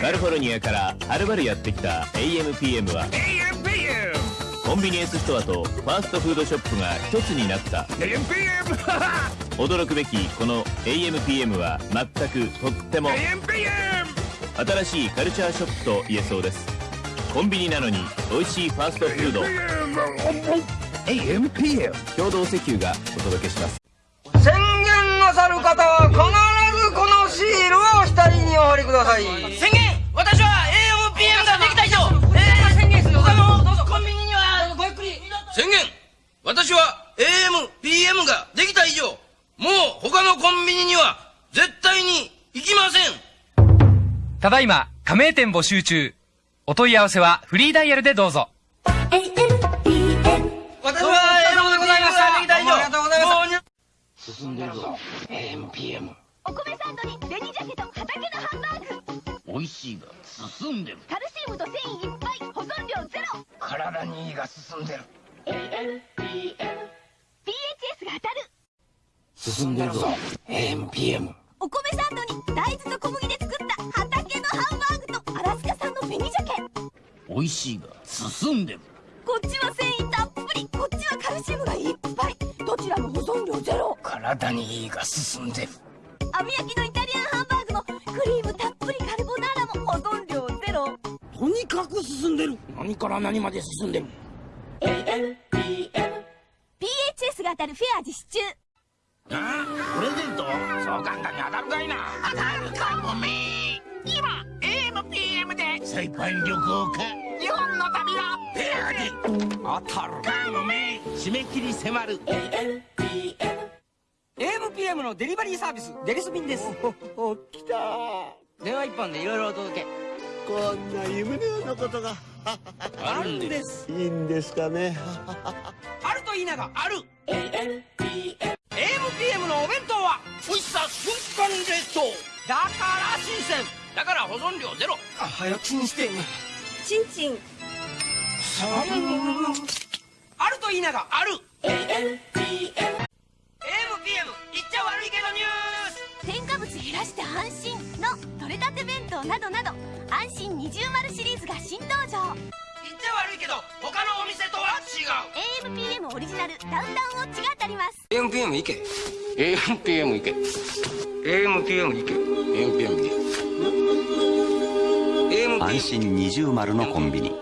カリフォルニアからはるばるやってきた AMPM は AMPM コンビニエンスストアとファーストフードショップが一つになった。AMPM 驚くべきこの AMPM は全くとっても AMPM 新しいカルチャーショップと言えそうです。コンビニなのに美味しいファーストフード。AMPM 共同石油がお届けします。宣言なさる方は必ずこのシールを額にお貼りください宣言。私は AMPM ができた以上もう他のコンビニには絶対に行きません。ただいま、加盟店募集中。お問い合わせはフリーダイヤルでどうぞ。私は AMPM ができた以上ありがとうございます。もうに進んでるぞ。AMPM お米サンドに紅鮭と畑のハンバーグ。美味しいが進んでる。カルシウムと繊維いっぱい。保存量ゼロ。体にいいが進んでる進んでるぞ AMPM お米サンドに大豆と小麦で作った畑のハンバーグとアラスカ産の紅鮭美味しいが進んでるこっちは繊維たっぷりこっちはカルシウムがいっぱいどちらも保存量ゼロ体にいいが進んでる網焼きのイタリアンハンバーグもクリームたっぷりカルボナーラも保存量ゼロとにかく進んでる何から何まで進んでる PHS が当たるフェア実施中プレゼント？そう簡単に当たるかいな。当たるかもめ今 AMPM でサイパン旅行か。日本の旅はペアで。当たるかもめ締め切り迫る。AMPM のデリバリーサービスデリス便です。お来た。電話一本でいろいろお届け。こんな夢のようなことがあるんです。いいんですかね。あると言いながある。AMPM のお弁当は美味しさ瞬間冷凍。だから新鮮。だから保存量ゼロ。あ早チンしてチンチン。あ。ると言いながある。AMPM 言っちゃ悪いけどニュース。添加物減らして安心たて弁当などなど安心二重丸シリーズが新登場。言っちゃ悪いけど他のお店とは違う。AMPM オリジナルダウンタウンウォッチが当たります。AMPM 行け。AMPM 行け。AMPM 行け。AMPM 行け。安心二重丸のコンビニ。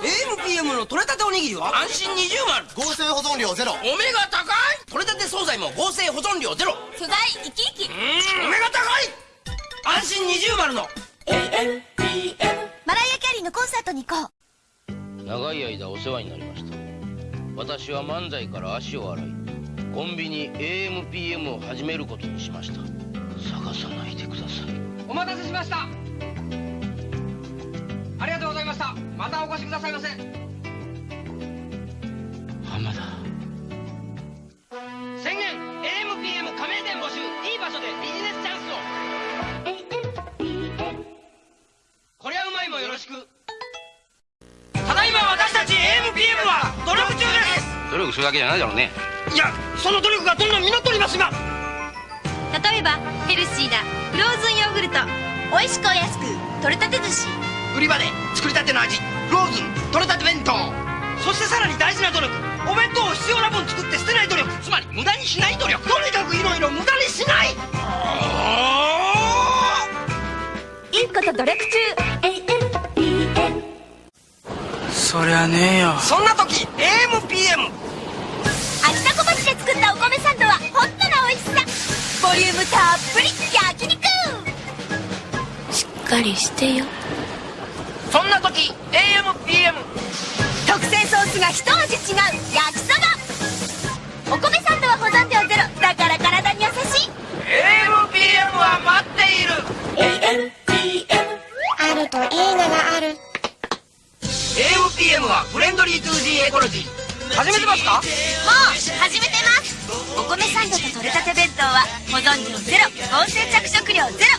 AMPM の取れたておにぎりは？安心二重丸。合成保存量ゼロ。お目が高い？取れたて惣菜も合成保存量ゼロ。素材生き生き。お目が高い？安心二重丸の。マライア・キャリーのコンサートに行こう。長い間お世話になりました。私は漫才から足を洗いコンビニ AMPM を始めることにしました。探さないでください。お待たせしました。ありがとうございました。またお越しくださいませ。浜田く。ただいま私たち AMPM は努力中で努力するだけじゃないだろうね。すいやその努力がどんどん実っております今例えばヘルシーなフローズンヨーグルト。美味しくお安く取れたて寿司。売り場で作りたての味。ローズン取れたて弁当。そしてさらに大事な努力。お弁当を必要な分作って捨てない努力。つまり無駄にしない努力。とにかくいろいろ無駄にしない。いいこと努力中そりゃねえよ。そんな時 AMPM 味タコ町で作ったお米サンドはホットな美味しさ。ボリュームたっぷり焼肉。しっかりしてよ。そんな時 AMPM 特製ソースが一味違う焼リー 2G エコロジー始めてますか？もう始めてます。お米サンドと取れたて弁当は保存量ゼロ合成着色料ゼロ。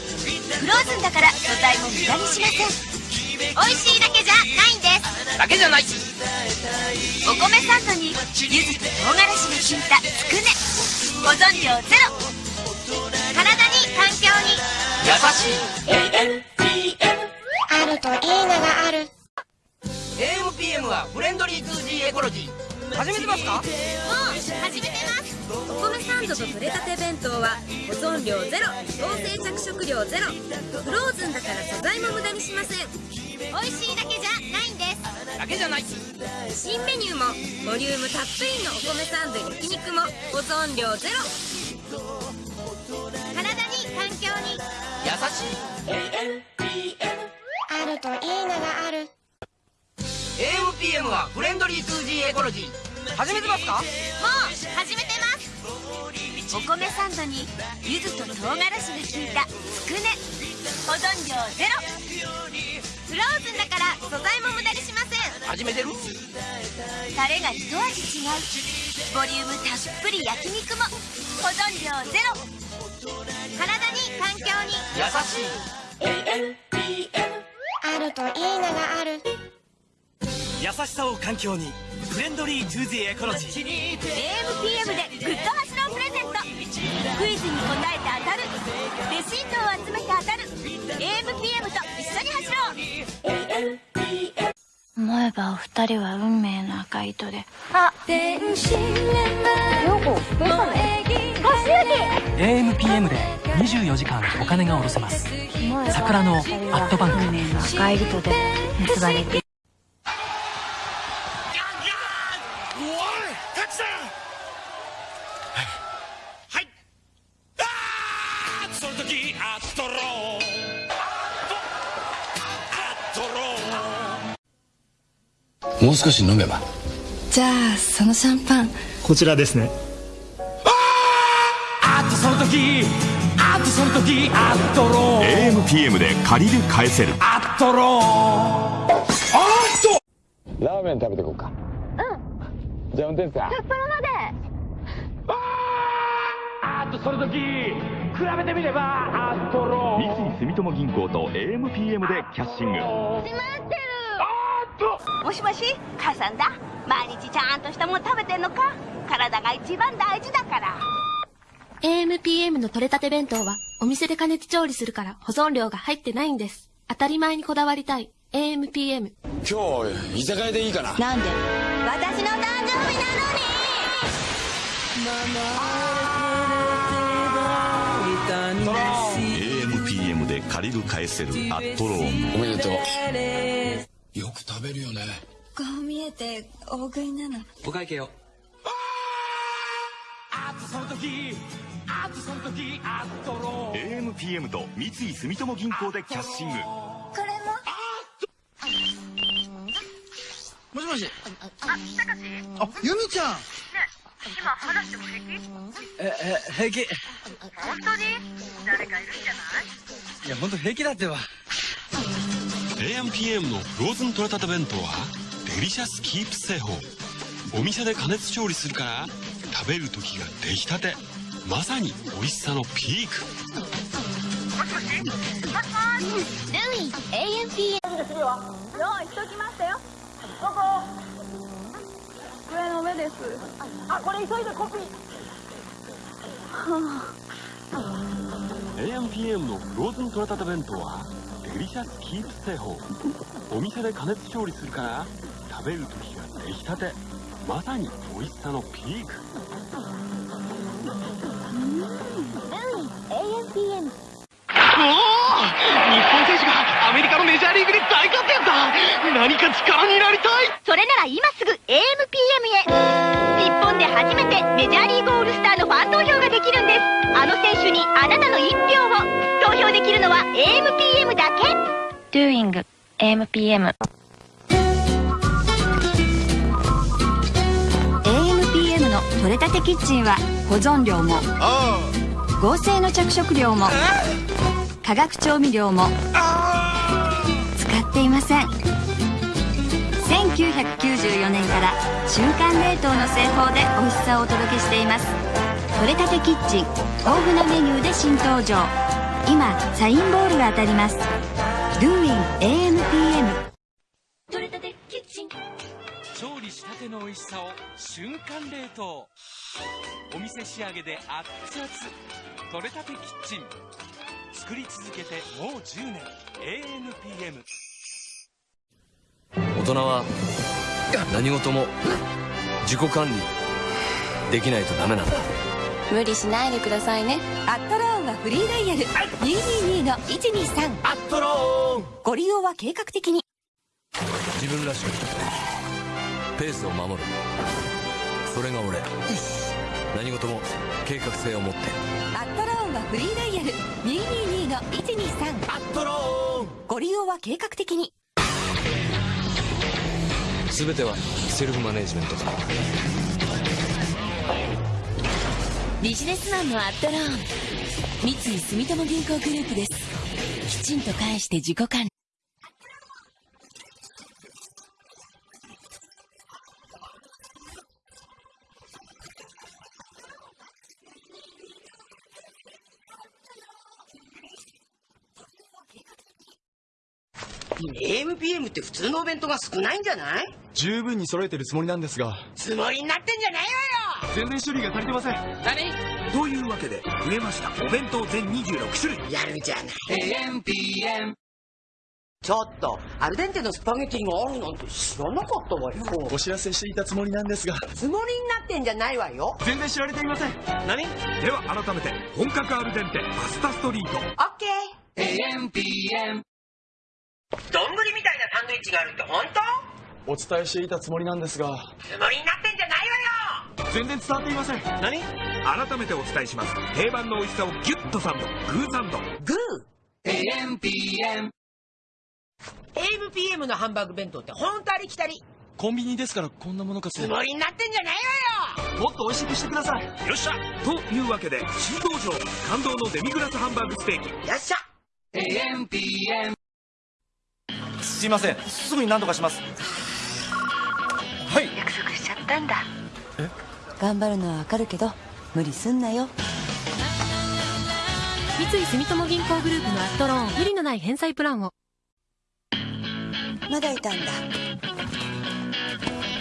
フローズンだから素材も無駄にしません。美味しいだけじゃないんです。だけじゃないお米サンドに柚子と唐辛子が効いたつくね。保存量ゼロ。体に環境に。優しい。AMPM あるといいながある AMPM はフレンドリー 2G エコロジー始めてますか？もう始めてます。お米サンドと取れたて弁当は保存料ゼロ合成着色料ゼロ。フローズンだから素材も無駄にしません。美味しいだけじゃないんです。だけじゃない。新メニューもボリュームたっぷりのお米サンド焼肉も保存料ゼロ。体に環境に。優しい。AMPM あるといいながある AMPM はフレンドリー 2G エコロジー。始めてますか？もう始めてます。お米サンドに柚子と唐辛子が効いたつくね。保存料ゼロ。フローズンだから素材も無駄にしません。始めてる？タレが一味違う。ボリュームたっぷり焼肉も。保存料ゼロ。体に環境に。優しい。AMPM あるといいながある優しさを環境にフレンドリー 2Z エコロジー。AMPM でグッド発動プレゼント。クイズに答えて当たる。レシートを集めて当たる。AMPM と一緒に走ろう。思えばお二人は運命の赤い糸で。あ電子レンマヨゴスペシャル AMPM で24時間お金が下ろせます。桜のアットバンク。運命の赤い糸で結ばれてタクさんはい。あーその時アットロー。アットロー。もう少し飲めば。じゃあそのシャンパン。こちらですね。あっとその時あっとその時アットロー。AMPM で借りる返せる。アットロー。あっと。ラーメン食べてこうか。うんじゃあ運転手さん。札幌まで。あっとその時比べてみればアットロー。三井住友銀行と AMPM でキャッシング。閉まってる。もしもし母さんだ。毎日ちゃんとしたもん食べてんのか？体が一番大事だから。AMPM の取れたて弁当はお店で加熱調理するから保存料が入ってないんです。当たり前にこだわりたい。AMPM。今日居酒屋でいいかな？なんで？私の誕 AMPM で借りる返せるアットローンおめでとう。よく食べるよね。こう見えて大食いなの。お会計をあっとその時あっとその時アットロー AMPM と三井住友銀行でキャッシングこれももしもし。あユミちゃん今話しても平気ええ平気本当に誰かいるんじゃないいや本当平気だってば AMPM のフローズン取れたて弁当はデリシャスキープ製法お店で加熱調理するから食べる時が出来たてまさに美味しさのピークもしもしもしもしルイ AMPM 用意しときましたよここ。机の上です。あこれ急いでコピー。AMPM のフローズン取れたて弁当はデリシャスキープ製法。お店で加熱調理するから食べる時が出来たて。まさに美味しさのピーク。ルイ AMPM おおアメリカのメジャーリーグで大活躍だ。何か力になりたい。それなら今すぐ AMPM へ。日本で初めてメジャーリーグオールスターのファン投票ができるんです。あの選手にあなたの一票を。投票できるのは AMPM だけ。Doing AMPM AMPM の取れたてキッチンは保存料も。合成の着色料も。化学調味料も。使っていません。1994年から瞬間冷凍の製法で美味しさをお届けしています。取れたてキッチン豊富なメニューで新登場。今サインボールが当たります。Doing AMPM 取れたてキッチン。調理したての美味しさを瞬間冷凍。お店仕上げで熱々。取れたてキッチン。作り続けてもう10年。ANPM 大人は何事も自己管理できないとダメなんだ。無理しないでくださいね。アットローンはフリーダイヤル。222の123アットローン。ご利用は計画的に。自分らしくペースを守る。それが俺。何事も計画性を持って。アットローンはフリーダイヤル。222の123アットローン。ご利用は計画的に全てはセルフマネジメントだ。ビジネスマンのアットローン。三井住友銀行グループです。きちんと返して自己管理。AMPM って普通のお弁当が少ないんじゃない？十分に揃えてるつもりなんですが。つもりになってんじゃないわよ。全然種類が足りてません。何というわけで増えました。お弁当全26種類。やるじゃない。AMPM ちょっとアルデンテのスパゲティがあるなんて知らなかったわよ。お知らせしていたつもりなんですが。つもりになってんじゃないわよ。全然知られていません。何？では改めて本格アルデンテパスタストリート。オッケー。AMPM 丼みたいなサンドイッチがあるって本当？お伝えしていたつもりなんですが。つもりになってんじゃないわよ。全然伝わっていません。何？改めてお伝えします。定番の美味しさをギュッとサンド。グーサンド。グー。AMPM AMPM のハンバーグ弁当って本当ありきたり。コンビニですからこんなものかとつもりになってんじゃないわよ。もっと美味しくしてください。よっしゃ。というわけで新登場感動のデミグラスハンバーグステーキ。よっしゃ。AMPM すいません。すぐに何とかします。はい。約束しちゃったんだ。頑張るのはわかるけど無理すんなよ。三井住友銀行グループのアットローン無理のない返済プランを。まだいたんだ。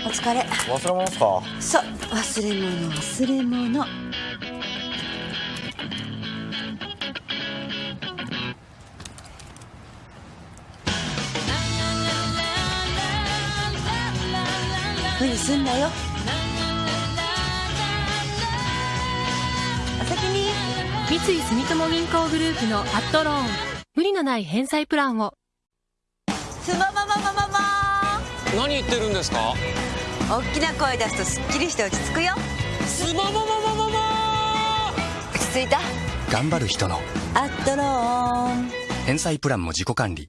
お疲れ。忘れ物ですか？そう忘れ物忘れ物すんなよ。お先に。三井住友銀行グループのアットローン。無理のない返済プランを。すもももももも何言ってるんですか？大きな声出すとすっきりして落ち着くよ。すもももももも落ち着いた。頑張る人の。アットローン。返済プランも自己管理。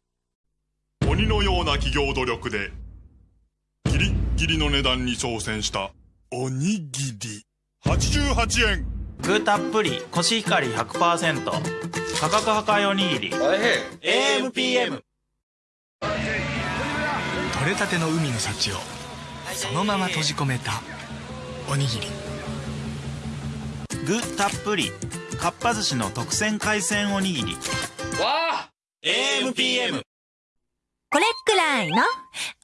鬼のような企業努力でギリッギリの値段に挑戦したおにぎり。88円。グーたっぷりコシヒカリ100%価格破壊おにぎり。AMPM 取れたての海の幸をそのまま閉じ込めたおにぎり。具たっぷりかっぱ寿司の特選海鮮おにぎり。わあ。AMPM これくらいの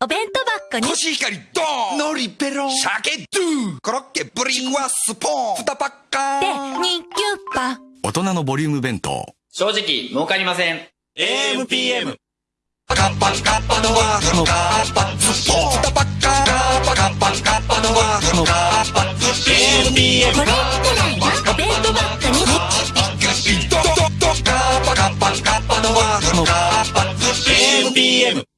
お弁当箱に。コシヒカリドーンのりペロン。鮭ドゥコロッケブリンワスポーン2パッカーで2キュッパ大人のボリューム弁当。正直儲かりません。AMPM カッパカッパのワースのカッパズポーン2パッカーカッパカッパカッパのワースのカッパズポーン AMPM これくらいのお弁当箱に。ドドドカッパカッパカッパのワースのカッパズポーン AMPM